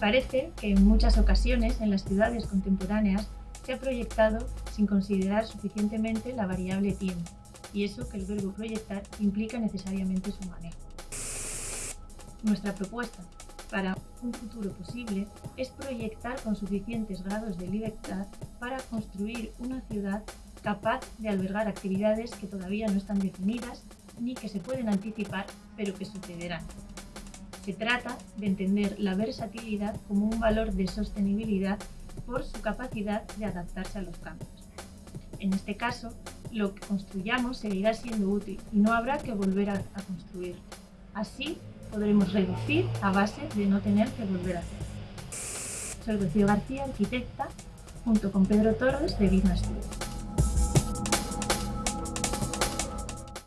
Parece que en muchas ocasiones en las ciudades contemporáneas se ha proyectado sin considerar suficientemente la variable tiempo, y eso que el verbo proyectar implica necesariamente su manejo. Nuestra propuesta para un futuro posible es proyectar con suficientes grados de libertad para construir una ciudad capaz de albergar actividades que todavía no están definidas ni que se pueden anticipar, pero que sucederán. Se trata de entender la versatilidad como un valor de sostenibilidad por su capacidad de adaptarse a los cambios. En este caso, lo que construyamos seguirá siendo útil y no habrá que volver a, construir. Así podremos reducir a base de no tener que volver a hacer. Soy Rocío García, arquitecta, junto con Pedro Torres de Business Studio.